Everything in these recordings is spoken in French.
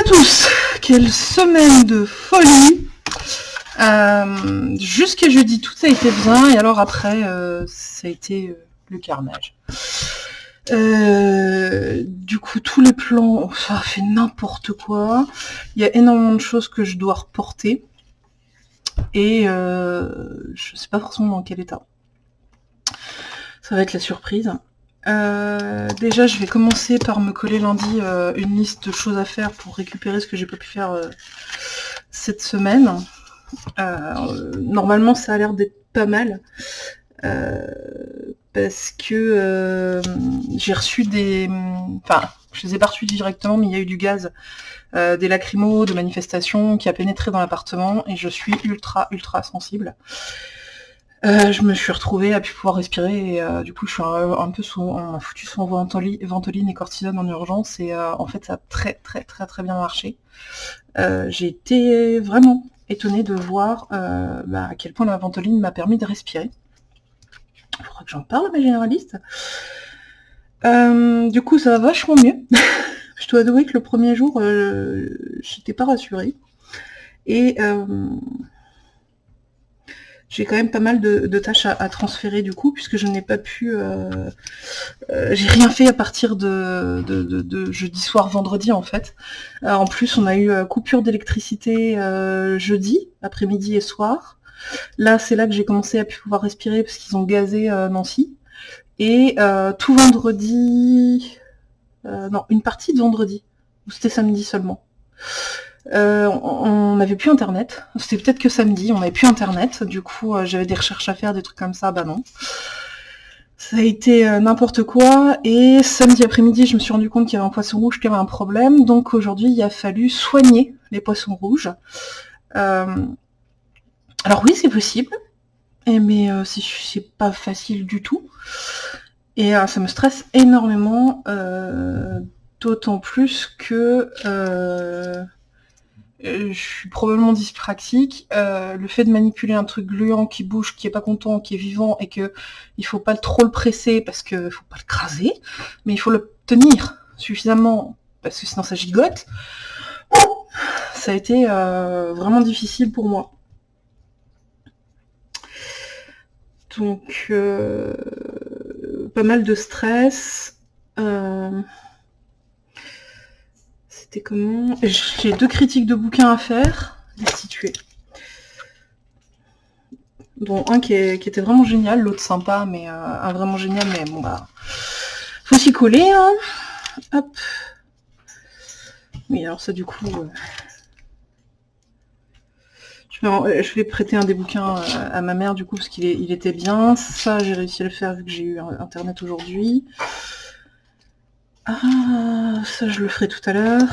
à tous Quelle semaine de folie euh, Jusqu'à jeudi, tout a été bien, et alors après, euh, ça a été euh, le carnage. du coup, tous les plans, ça fait n'importe quoi. Il y a énormément de choses que je dois reporter. Et je sais pas forcément dans quel état. Ça va être la surprise. Euh, déjà, je vais commencer par me coller lundi euh, une liste de choses à faire pour récupérer ce que j'ai pas pu faire euh, cette semaine. normalement, ça a l'air d'être pas mal. parce que j'ai reçu des... Enfin, je les ai pas reçus directement, mais il y a eu du gaz, des lacrymos, de manifestations qui a pénétré dans l'appartement et je suis ultra, ultra sensible. Euh, je me suis retrouvée à plus pouvoir respirer et euh, du coup je suis un, peu sous, m'a foutu sous ventoline, et cortisone en urgence et euh, en fait ça a très très très très bien marché. J'ai été vraiment étonnée de voir bah, à quel point la ventoline m'a permis de respirer. Il faudra que j'en parle à ma généraliste. du coup ça va vachement mieux. je dois avouer que le premier jour j'étais pas rassurée. Et j'ai quand même pas mal de, tâches à, transférer du coup, puisque je n'ai pas pu... Euh, euh, j'ai rien fait à partir de, jeudi soir, vendredi en fait. Euh, en plus, on a eu coupure d'électricité jeudi, après-midi et soir. Là, c'est là que j'ai commencé à pouvoir respirer, parce qu'ils ont gazé Nancy. Et tout vendredi... non, une partie de vendredi. Ou c'était samedi seulement. Euh, on n'avait plus internet. C'était peut-être que samedi, on n'avait plus internet. Du coup, euh, j'avais des recherches à faire, des trucs comme ça, bah non. Ça a été euh, n'importe quoi. Et samedi après-midi, je me suis rendu compte qu'il y avait un poisson rouge qui avait un problème. Donc aujourd'hui, il a fallu soigner les poissons rouges. alors oui, c'est possible. Mais c'est pas facile du tout. Et ça me stresse énormément. D'autant plus que je suis probablement dyspraxique. Euh, le fait de manipuler un truc gluant qui bouge, qui est pas content, qui est vivant, et que il faut pas trop le presser parce que faut pas le craser, mais il faut le tenir suffisamment parce que sinon ça gigote. Ça a été euh, vraiment difficile pour moi. Donc pas mal de stress comment? J'ai deux critiques de bouquins à faire, destituer. Dont un qui, était vraiment génial, l'autre sympa, mais euh, un vraiment génial, mais bon bah. Faut s'y coller, hein Hop. Oui, alors ça du coup. Euh, je, vais, prêter un des bouquins euh, à ma mère du coup parce qu'il il était bien. Ça j'ai réussi à le faire vu que j'ai eu internet aujourd'hui. Ah, ça je le ferai tout à l'heure.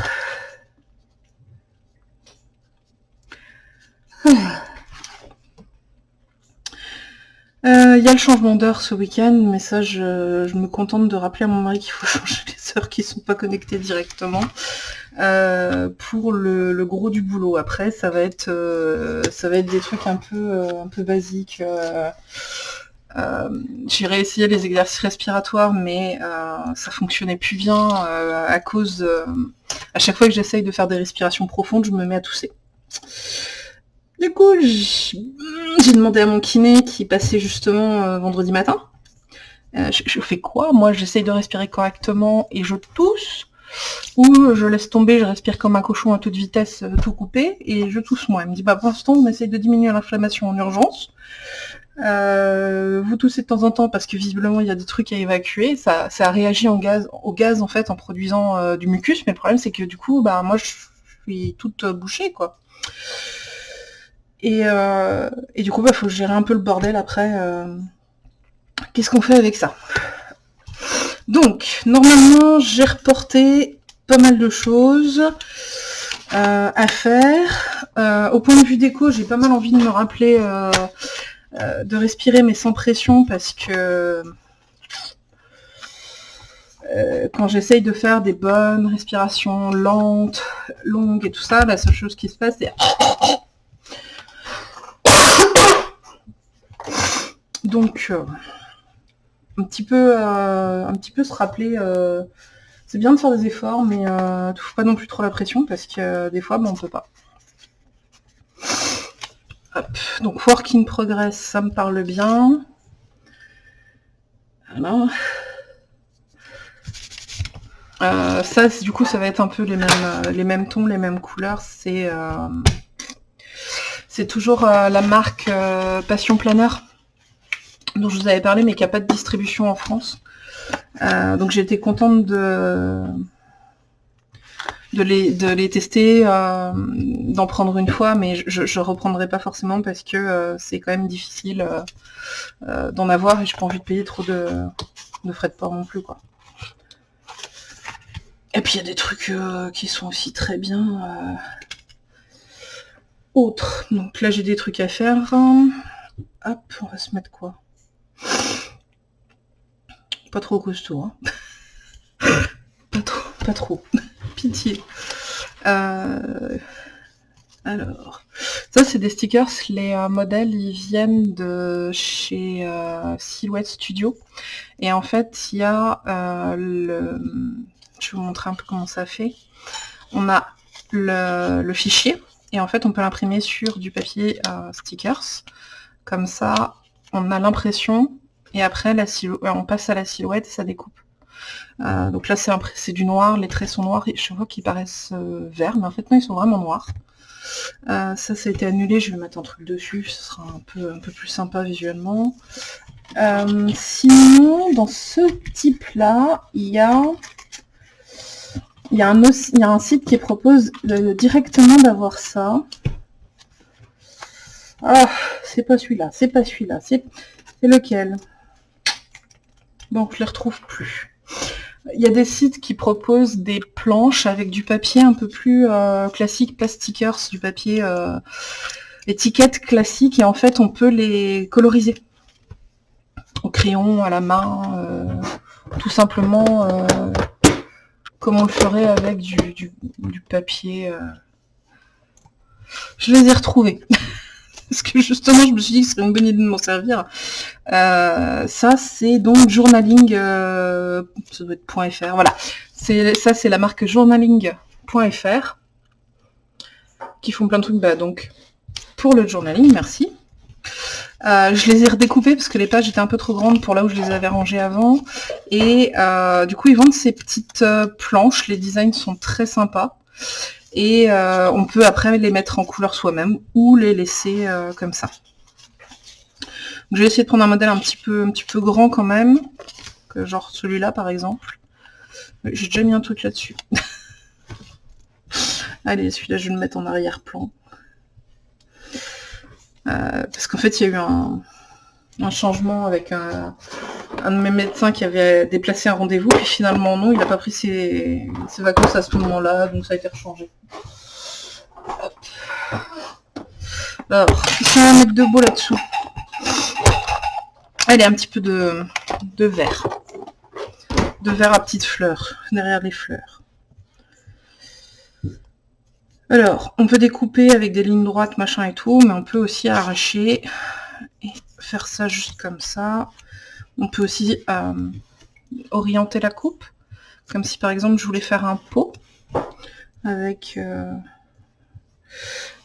Euh, il y a le changement d'heure ce week-end, mais ça je, me contente de rappeler à mon mari qu'il faut changer les heures qui sont pas connectées directement euh, pour le, gros du boulot. Après ça va être euh, ça va être des trucs un peu un peu basiques. Euh, j'ai réessayé les exercices respiratoires, mais euh, ça fonctionnait plus bien euh, à cause... à chaque fois que j'essaye de faire des respirations profondes, je me mets à tousser. Du coup, j'ai demandé à mon kiné qui passait justement vendredi matin. je, fais quoi? Moi, j'essaye de respirer correctement et je tousse. Ou je laisse tomber, je respire comme un cochon à toute vitesse, tout coupé, et je tousse moi. Elle me dit, bah pour l'instant, on essaye de diminuer l'inflammation en urgence. Euh, vous toussez de temps en temps parce que visiblement il y a des trucs à évacuer. Ça, ça réagit au gaz en fait en produisant euh, du mucus, mais le problème c'est que du coup, bah moi je suis toute bouchée quoi. Et, euh, et du coup, bah faut gérer un peu le bordel après. Qu'est-ce qu'on fait avec ça? Donc, normalement, j'ai reporté pas mal de choses à faire. au point de vue déco, j'ai pas mal envie de me rappeler euh, de respirer mais sans pression parce que euh, quand j'essaye de faire des bonnes respirations lentes, longues et tout ça, la seule chose qui se passe c'est... Donc, euh, un, petit peu, un petit peu se rappeler C'est bien de faire des efforts, mais ne pas non plus trop la pression parce que des fois, on on peut pas. Donc work in progress, ça me parle bien. Voilà. Euh, ça, du coup, ça va être un peu les mêmes, euh, les mêmes tons, les mêmes couleurs. C'est euh, c'est toujours la marque Passion Planner dont je vous avais parlé, mais qui n'a pas de distribution en France. donc j'ai été contente de, de, les, tester, d'en prendre une fois, mais je ne reprendrai pas forcément parce que c'est quand même difficile d'en avoir et j'ai pas envie de payer trop de, de frais de port non plus. quoi. Et puis il y a des trucs euh, qui sont aussi très bien euh, autres. Donc là j'ai des trucs à faire. Hop, on va se mettre quoi? Pas trop costaud. Hein pas trop, pas trop. Pitié. Euh, alors, ça c'est des stickers. Les modèles ils viennent de chez Silhouette Studio. Et en fait, il y a le je vais vous montrer un peu comment ça fait. On a le, fichier et en fait on peut l'imprimer sur du papier euh, stickers. Comme ça, on a l'impression et après la on passe à la silhouette et ça découpe. Euh, donc là c'est du noir, les traits sont noirs, et je vois qu'ils paraissent euh, verts, mais en fait non ils sont vraiment noirs. ça, ça a été annulé, je vais mettre un truc dessus, ce sera un peu, plus sympa visuellement. sinon, dans ce type-là, il y a il y, a un, il un site qui propose directement d'avoir ça. Ah, c'est pas celui-là, c'est pas celui-là, c'est lequel? Bon, je les retrouve plus. Il y a des sites qui proposent des planches avec du papier un peu plus euh, classique, plastikers, du papier euh, étiquette classique, et en fait on peut les coloriser au crayon, à la main, euh, tout simplement comme on le ferait avec du, papier. Euh. Je les ai retrouvés. Parce que justement, je me suis dit que ce serait une bonne idée de m'en servir. Euh, ça, c'est donc journaling, euh, ça doit être .fr, voilà. Ça, c'est la marque journaling.fr qui font plein de trucs. Bah, donc, pour le journaling, merci. Euh, je les ai redécoupés parce que les pages étaient un peu trop grandes pour là où je les avais rangées avant. Et euh, du coup, ils vendent ces petites euh, planches. Les designs sont très sympas. Et on peut après les mettre en couleur soi-même ou les laisser comme ça. je vais essayer de prendre un modèle un petit peu, un petit peu grand quand même. Genre celui-là par exemple. J'ai déjà mis un truc là-dessus. Allez, celui-là je vais le mettre en arrière-plan. Euh, parce qu'en fait, il y a eu un, changement avec un, de mes médecins qui avait déplacé un rendez-vous, puis finalement non, il n'a pas pris ses, vacances à ce moment-là, donc ça a été rechangé. Alors, si on va mettre de beau là-dessous. Allez, un petit peu de, de vert. De vert à petites fleurs, derrière les fleurs. Alors, on peut découper avec des lignes droites, machin et tout, mais on peut aussi arracher faire ça juste comme ça. On peut aussi euh, orienter la coupe, comme si par exemple je voulais faire un pot avec, euh,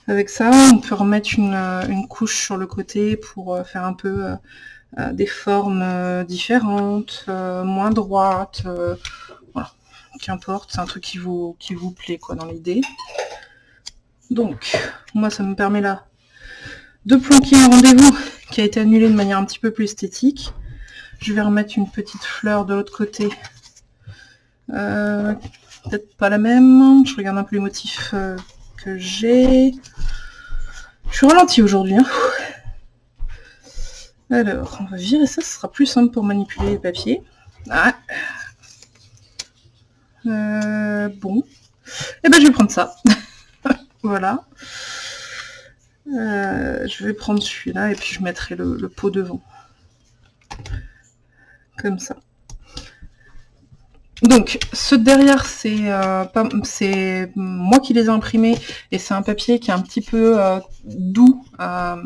avec ça. On peut remettre une, couche sur le côté pour euh, faire un peu des formes différentes, moins droites, qu'importe, c'est un truc qui vous, qui vous plaît quoi dans l'idée. Donc, moi, ça me permet là de planquer un rendez-vous qui a été annulé de manière un petit peu plus esthétique. Je vais remettre une petite fleur de l'autre côté. Euh, peut-être pas la même. Je regarde un peu les motifs euh, que j'ai. Je suis ralenti aujourd'hui. Hein. Alors, on va virer ça, ce sera plus simple pour manipuler les papiers. Ah. Euh, bon. Et eh ben je vais prendre ça. Voilà. Euh, je vais prendre celui-là et puis je mettrai le, pot devant. Comme ça. Donc, ce derrière, c'est euh, moi qui les ai imprimés et c'est un papier qui est un petit peu euh, doux. ça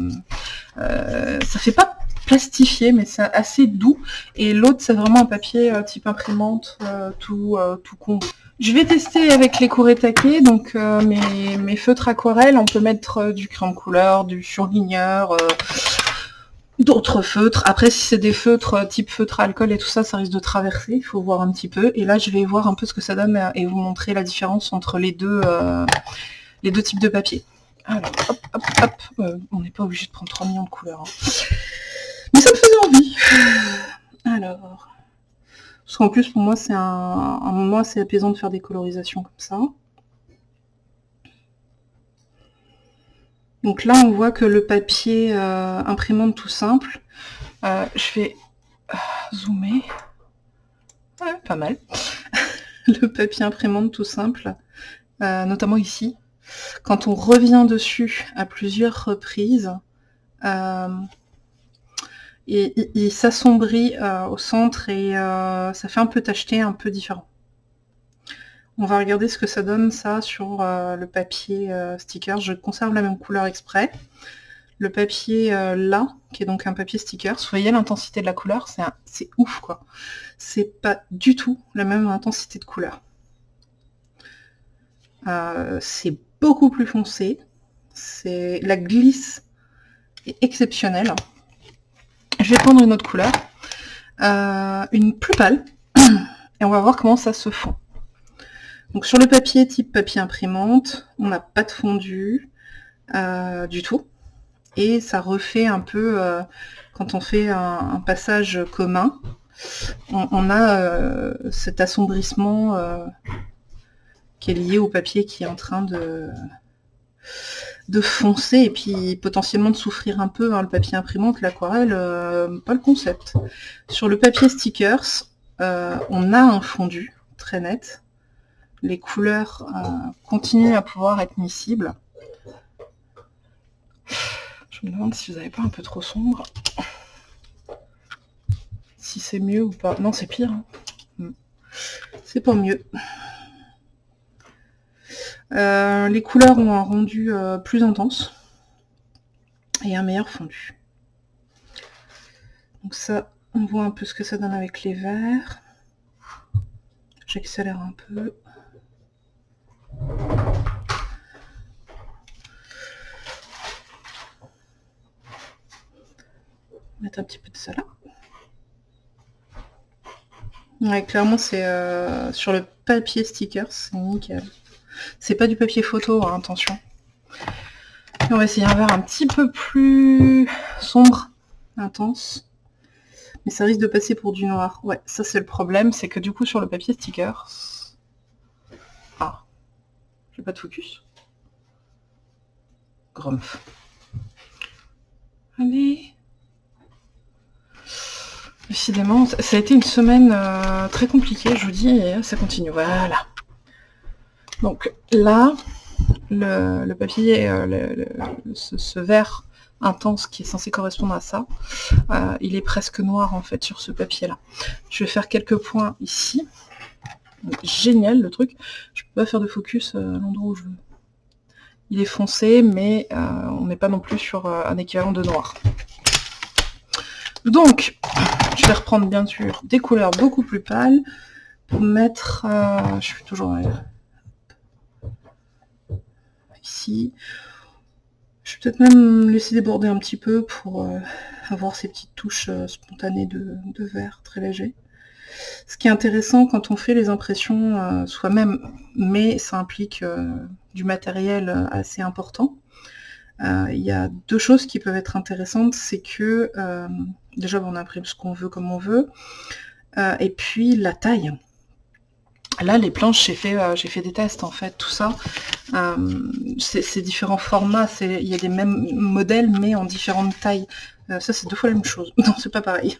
fait pas plastifié, mais c'est assez doux. Et l'autre, c'est vraiment un papier type imprimante, tout, tout con. Je vais tester avec les Kuretake, donc mes, mes, feutres aquarelles, on peut mettre du crayon couleur, du surligneur, d'autres feutres. Après, si c'est des feutres euh, type feutre alcool et tout ça, ça risque de traverser. Il faut voir un petit peu. Et là, je vais voir un peu ce que ça donne euh, et vous montrer la différence entre les deux, euh, les deux types de papier. Alors, hop, hop, hop. on n'est pas obligé de prendre 3 millions de couleurs. Hein. Mais ça me faisait envie. Alors. Parce qu'en plus, pour moi, c'est un, moment assez apaisant de faire des colorisations comme ça. Donc là, on voit que le papier euh, imprimante tout simple, euh, je vais euh, zoomer, pas mal, le papier imprimante tout simple, notamment ici, quand on revient dessus à plusieurs reprises, il s'assombrit au centre et ça fait un peu tacheté, un peu différent. On va regarder ce que ça donne ça sur euh, le papier euh, sticker. Je conserve la même couleur exprès. Le papier euh, là, qui est donc un papier sticker, voyez l'intensité de la couleur, c'est ouf quoi. C'est pas du tout la même intensité de couleur. c'est beaucoup plus foncé. La glisse est exceptionnelle. Je vais prendre une autre couleur. une plus pâle. Et on va voir comment ça se fond. Donc sur le papier type papier imprimante, on n'a pas de fondu euh, du tout. Et ça refait un peu, euh, quand on fait un, passage commun, on, a euh, cet assombrissement qui est lié au papier qui est en train de, de foncer et puis potentiellement de souffrir un peu. Hein, le papier imprimante, l'aquarelle, pas le concept. Sur le papier stickers, on a un fondu très net les couleurs euh, continuent à pouvoir être miscibles. Je me demande si vous n'avez pas un peu trop sombre. Si c'est mieux ou pas. Non, c'est pire. Hein. Hmm. C'est pas mieux. Euh, les couleurs ont un rendu euh, plus intense et un meilleur fondu. Donc ça, on voit un peu ce que ça donne avec les verts. J'accélère un peu. Mettre un petit peu de ça. Ouais, clairement, c'est euh, sur le papier sticker, c'est nickel. C'est pas du papier photo, hein, attention. on va essayer un verre un petit peu plus sombre, intense. Mais ça risque de passer pour du noir. Ouais, ça c'est le problème, c'est que du coup sur le papier sticker, pas de focus. Grumpf. Allez. Décidément, ça a été une semaine euh, très compliquée, je vous dis, et ça continue. Voilà. Donc là, le, papier, euh, ce, vert intense qui est censé correspondre à ça, euh, il est presque noir en fait sur ce papier-là. Je vais faire quelques points ici génial le truc. Je peux pas faire de focus euh, à l'endroit où je veux. Il est foncé, mais on n'est pas non plus sur un équivalent de noir. Donc, je vais reprendre bien sûr des couleurs beaucoup plus pâles pour mettre... je suis toujours Je vais peut-être même laisser déborder un petit peu pour avoir ces petites touches spontanées de, de vert très léger. Ce qui est intéressant quand on fait les impressions euh, soi-même, mais ça implique euh, du matériel euh, assez important, il y a deux choses qui peuvent être intéressantes, c'est que déjà on imprime ce qu'on veut comme on veut, et puis la taille. Là, les planches, j'ai fait, j'ai fait des tests en fait, tout ça. c'est différents formats, il y a des mêmes modèles, mais en différentes tailles. ça, c'est deux fois la même chose. Non, c'est pas pareil.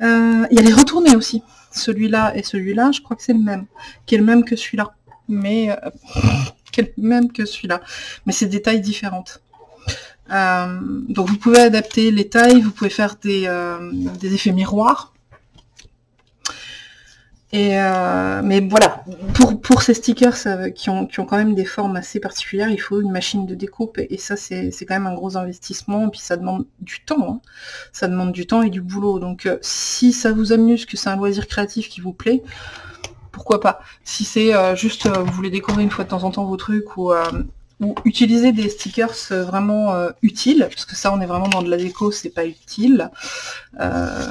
Euh, il y a les retournés aussi. Celui-là et celui-là, je crois que c'est le même. Qui est le même que celui-là. Mais... Euh, qui est le même que celui-là. Mais c'est des tailles différentes. Euh, donc vous pouvez adapter les tailles, vous pouvez faire des effets miroirs. Et euh, mais voilà, pour, pour ces stickers qui, ont, qui ont quand même des formes assez particulières, il faut une machine de découpe et ça c'est quand même un gros investissement et puis ça demande du temps. Hein. Ça demande du temps et du boulot. Donc euh, si ça vous amuse, que c'est un loisir créatif qui vous plaît, pourquoi pas. Si c'est euh, juste vous voulez décorer une fois de temps en temps vos trucs ou, ou utiliser des stickers vraiment utiles, parce que ça on est vraiment dans de la déco, c'est pas utile. je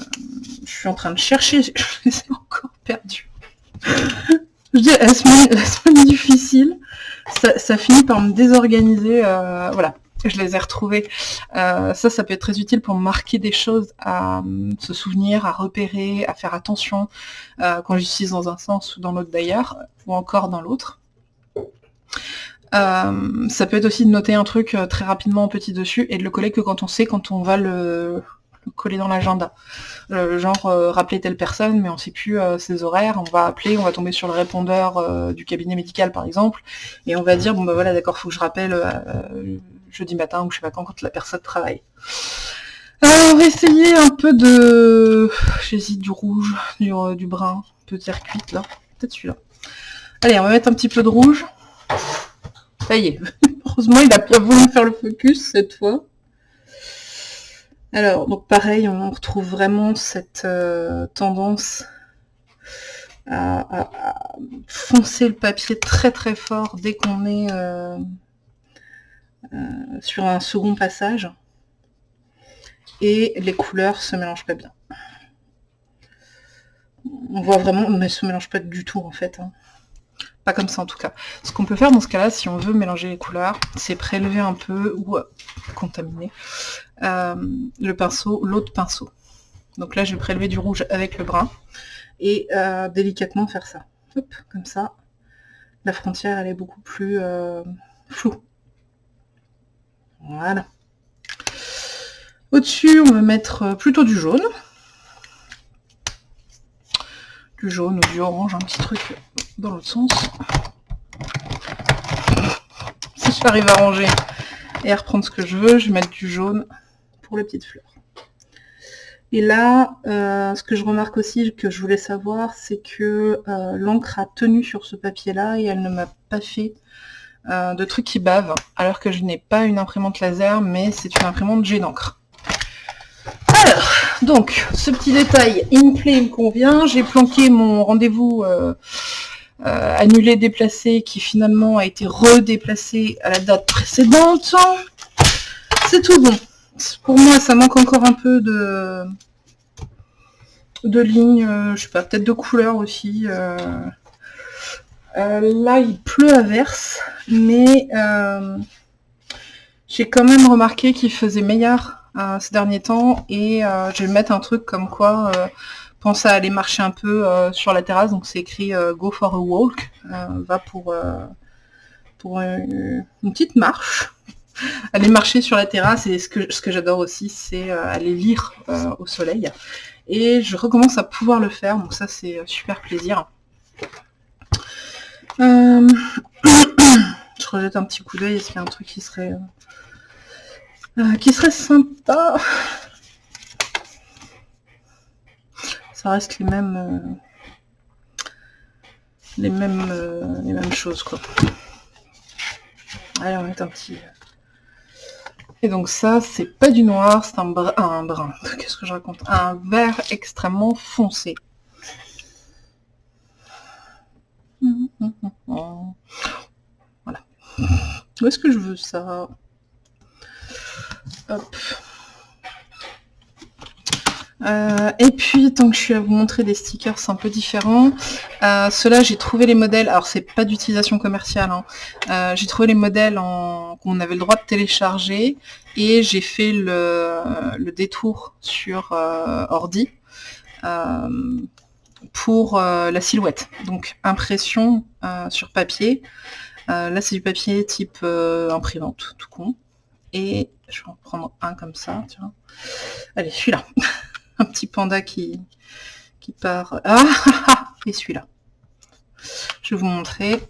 suis en train de chercher, je les ai encore perdu. je dis la semaine, difficile, ça, finit par me désorganiser. Euh, voilà, je les ai retrouvés. Euh, ça, ça peut être très utile pour marquer des choses, à se souvenir, à repérer, à faire attention euh, quand j'utilise dans un sens ou dans l'autre d'ailleurs, ou encore dans l'autre. Ça peut être aussi de noter un truc très rapidement en petit dessus et de le coller que quand on sait quand on va le, coller dans l'agenda. Euh, genre euh, rappeler telle personne, mais on sait plus euh, ses horaires, on va appeler, on va tomber sur le répondeur du cabinet médical par exemple, et on va dire bon bah voilà d'accord, faut que je rappelle jeudi matin ou je sais pas quand quand la personne travaille. on va essayer un peu de. J'hésite du rouge, du, du brun, peut dire cuite là. Peut-être celui-là. Allez, on va mettre un petit peu de rouge. Ça y est. Heureusement, il a bien voulu faire le focus cette fois. Alors, donc pareil, on retrouve vraiment cette euh, tendance à, foncer le papier très très fort dès qu'on est euh, euh, sur un second passage. Et les couleurs se mélangent pas bien. On voit vraiment, mais se mélange pas du tout en fait. Hein. Pas comme ça en tout cas. Ce qu'on peut faire dans ce cas-là, si on veut mélanger les couleurs, c'est prélever un peu ou contaminer euh, le pinceau, l'autre pinceau. Donc là, je vais prélever du rouge avec le brun et euh, délicatement faire ça. Hop, comme ça, la frontière, elle est beaucoup plus euh, floue. Voilà. Au-dessus, on va mettre plutôt du jaune. Du jaune ou du orange, un petit truc dans l'autre sens. Si j'arrive à ranger et à reprendre ce que je veux, je vais mettre du jaune pour les petites fleurs. Et là, euh, ce que je remarque aussi, que je voulais savoir, c'est que euh, l'encre a tenu sur ce papier-là et elle ne m'a pas fait euh, de trucs qui bavent, alors que je n'ai pas une imprimante laser, mais c'est une imprimante G d'encre. Alors, donc, ce petit détail in play me convient. J'ai planqué mon rendez-vous annulé, déplacé, qui finalement a été redéplacé à la date précédente. C'est tout bon pour moi, ça manque encore un peu de, de lignes, euh, je sais pas, peut-être de couleurs aussi. Euh. Euh, là, il pleut à verse, mais j'ai quand même remarqué qu'il faisait meilleur ces derniers temps, et je vais mettre un truc comme quoi pense à aller marcher un peu sur la terrasse, donc c'est écrit Go for a walk, va pour, pour une petite marche. Aller marcher sur la terrasse. Et ce que, ce que j'adore aussi, c'est euh, aller lire euh, au soleil. Et je recommence à pouvoir le faire, donc ça c'est euh, super plaisir. je rejette un petit coup d'œil, est-ce qu'il y a un truc qui serait qui serait sympa? Ça reste les mêmes les mêmes les mêmes choses quoi. Allez, on mettre un petit et donc ça, c'est pas du noir, c'est un. Un brun. Qu'est-ce que je raconte? Un vert extrêmement foncé. Voilà. Où est-ce que je veux ça? Hop. Euh, et puis, tant que je suis à vous montrer des stickers un peu différents, euh, ceux-là, j'ai trouvé les modèles, alors c'est pas d'utilisation commerciale, hein. euh, j'ai trouvé les modèles qu'on avait le droit de télécharger, et j'ai fait le, détour sur ordi pour la silhouette. Donc, impression sur papier. là, c'est du papier type imprimante, tout con. Et je vais en prendre un comme ça, tiens. Allez, celui-là. un petit panda qui, part. Ah, ah, ah Et celui-là. Je vais vous montrer.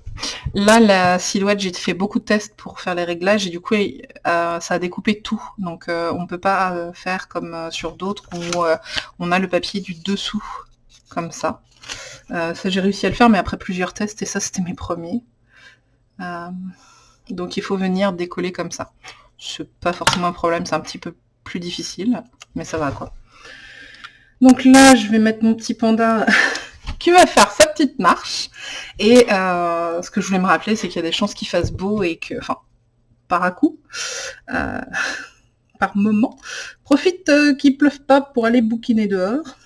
Là, la silhouette, j'ai fait beaucoup de tests pour faire les réglages et du coup, euh, ça a découpé tout. Donc, euh, on ne peut pas euh, faire comme sur d'autres où on a le papier du dessous, comme ça. ça j'ai réussi à le faire, mais après plusieurs tests, et ça c'était mes premiers. donc il faut venir décoller comme ça. C'est pas forcément un problème, c'est un petit peu plus difficile, mais ça va quoi. Donc là, je vais mettre mon petit panda qui va faire sa petite marche. Et euh, ce que je voulais me rappeler, c'est qu'il y a des chances qu'il fasse beau et que, enfin, par à coup, euh, par moment, profite euh, qu'il pleuve pas pour aller bouquiner dehors.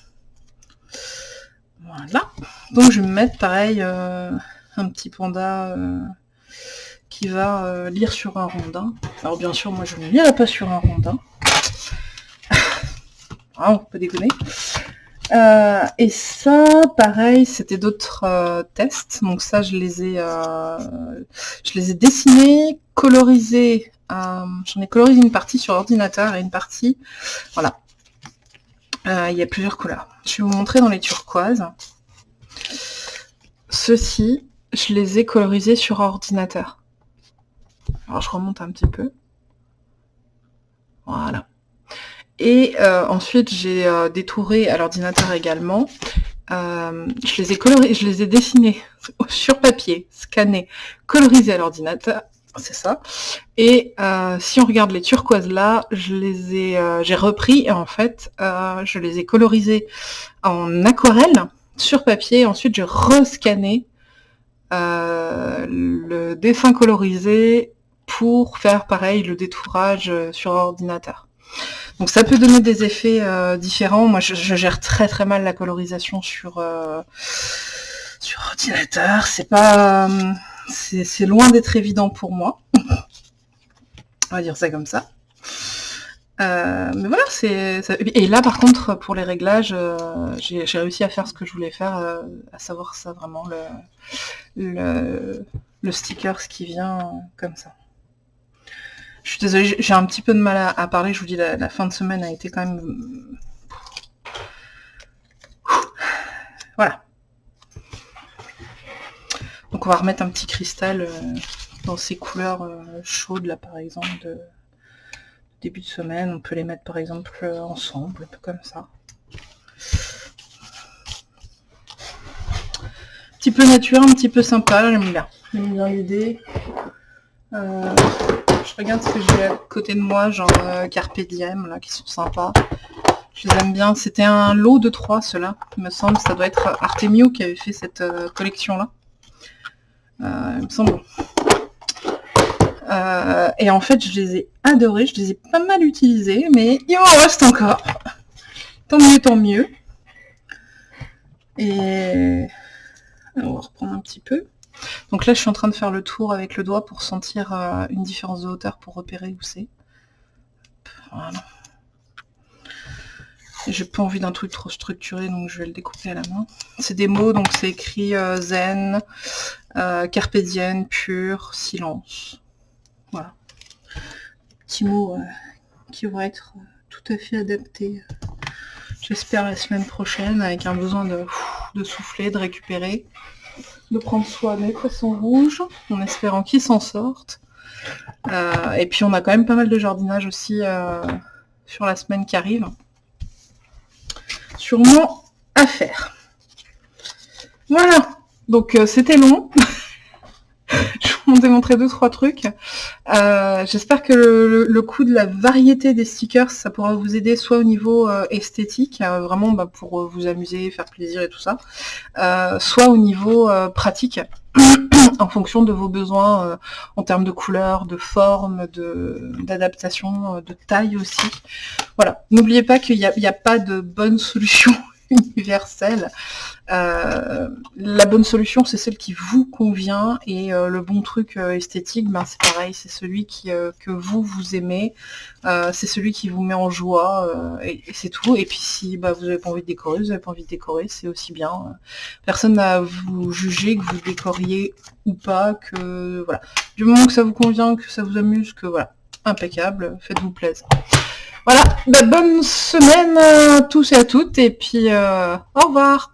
Voilà. Donc je vais me mettre pareil un petit panda qui va lire sur un rondin. Alors bien sûr, moi je ne lirai pas sur un rondin. Ah, on peut déconner. Euh, et ça, pareil, c'était d'autres euh, tests. Donc ça, je les ai, euh, je les ai dessinés, colorisés. J'en ai colorisé une partie sur ordinateur et une partie, voilà. il y a plusieurs couleurs. Je vais vous montrer dans les turquoises. Ceux-ci, je les ai colorisés sur ordinateur. Alors je remonte un petit peu. Voilà. Et euh, ensuite, j'ai euh, détouré à l'ordinateur également. Euh, je les ai colorés, je les ai dessinés sur papier, scannés, colorisés à l'ordinateur. C'est ça. Et si on regarde les turquoises là, je les ai, j'ai repris et en fait, je les ai colorisés en aquarelle sur papier. Ensuite, j'ai rescanné le dessin colorisé pour faire pareil le détourage sur ordinateur. Donc ça peut donner des effets euh, différents. Moi, je, gère très très mal la colorisation sur euh, sur ordinateur. C'est pas, euh, c'est loin d'être évident pour moi. On va dire ça comme ça. mais voilà, c'est et là par contre pour les réglages, j'ai réussi à faire ce que je voulais faire, à savoir ça vraiment le le, le sticker ce qui vient comme ça. Je suis désolée, j'ai un petit peu de mal à, parler. Je vous dis, la, fin de semaine a été quand même... Voilà. Donc on va remettre un petit cristal euh, dans ces couleurs euh, chaudes là par exemple de début de semaine. On peut les mettre par exemple euh, ensemble, un peu comme ça. Un petit peu nature, un petit peu sympa, j'aime bien. J'aime bien l'idée. Je regarde ce que j'ai à côté de moi, genre euh, Carpe Diem, là, qui sont sympas. Je les aime bien. C'était un lot de trois, ceux-là, il me semble. Ça doit être Artemio qui avait fait cette euh, collection-là. Euh, il me semble. et en fait, je les ai adorés. Je les ai pas mal utilisés, mais il en reste encore. Tant mieux, tant mieux. Et... on va reprendre un petit peu. Donc là, je suis en train de faire le tour avec le doigt pour sentir euh, une différence de hauteur pour repérer où c'est. Voilà. J'ai pas envie d'un truc trop structuré, donc je vais le découper à la main. C'est des mots, donc c'est écrit euh, zen, euh, carpédienne, pur, silence. Voilà. Petits mots qui vont être tout à fait adaptés, j'espère, la semaine prochaine, avec un besoin de souffler, de récupérer de prendre soin des poissons rouges, en espérant qu'ils s'en sortent. Euh, et puis on a quand même pas mal de jardinage aussi euh, sur la semaine qui arrive. Sûrement à faire. Voilà, donc euh, c'était long. je vous démontrer deux trois trucs. Euh, j'espère que le, coup de la variété des stickers, ça pourra vous aider soit au niveau euh, esthétique, euh, vraiment bah, pour vous amuser, faire plaisir et tout ça, soit au niveau pratique, en fonction de vos besoins en termes de couleur, de forme, d'adaptation, de, taille aussi. Voilà, n'oubliez pas qu'il n'y a, pas de bonne solution universelle. Euh, la bonne solution, c'est celle qui vous convient et euh, le bon truc euh, esthétique, ben, c'est pareil, c'est celui qui, que vous, vous aimez, c'est celui qui vous met en joie et, c'est tout. Et puis si bah, vous n'avez pas envie de décorer, vous n'avez pas envie de décorer, c'est aussi bien. Personne n'a vous juger que vous décoriez ou pas, que voilà. Du moment que ça vous convient, que ça vous amuse, que voilà, impeccable, faites-vous plaisir. Voilà, bah, bonne semaine à tous et à toutes, et puis au revoir